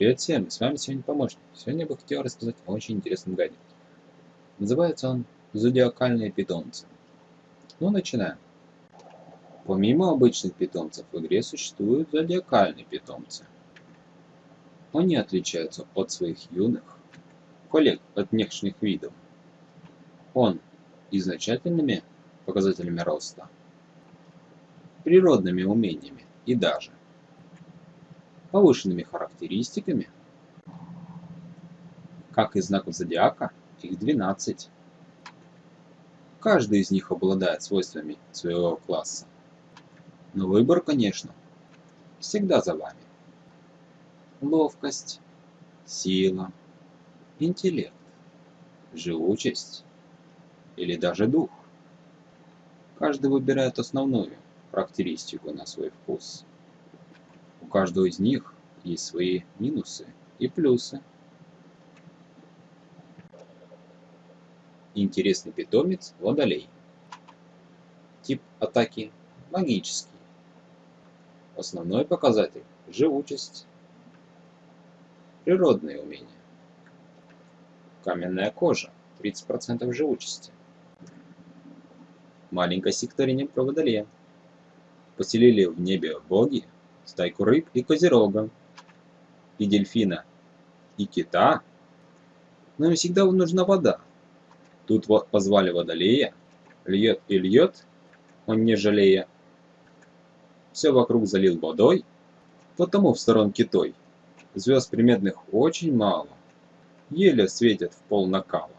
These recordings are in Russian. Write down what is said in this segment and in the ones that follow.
Привет всем, с вами сегодня помощник. Сегодня я бы хотел рассказать о очень интересном гаджете. Называется он «Зодиакальные питомцы». Ну, начинаем. Помимо обычных питомцев в игре существуют зодиакальные питомцы. Они отличаются от своих юных коллег от внешних видов. Он изначальными показателями роста, природными умениями и даже повышенными характеристиками. Как и знаков зодиака, их 12. Каждый из них обладает свойствами своего класса. Но выбор, конечно, всегда за вами. Ловкость, сила, интеллект, живучесть или даже дух. Каждый выбирает основную характеристику на свой вкус. У каждого из них есть свои минусы и плюсы. Интересный питомец – водолей. Тип атаки – магический. Основной показатель – живучесть. Природные умения. Каменная кожа – 30% живучести. Маленькое стихотворение про водолея. Поселили в небе боги стайку рыб и козерога, и дельфина, и кита. Но им всегда нужна вода. Тут вот позвали водолея, льет и льет, он не жалея. Все вокруг залил водой, потому в сторонке той. Звезд приметных очень мало, еле светят в пол накала.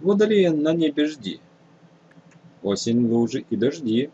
Водолея на небе жди, осень, лужи и дожди.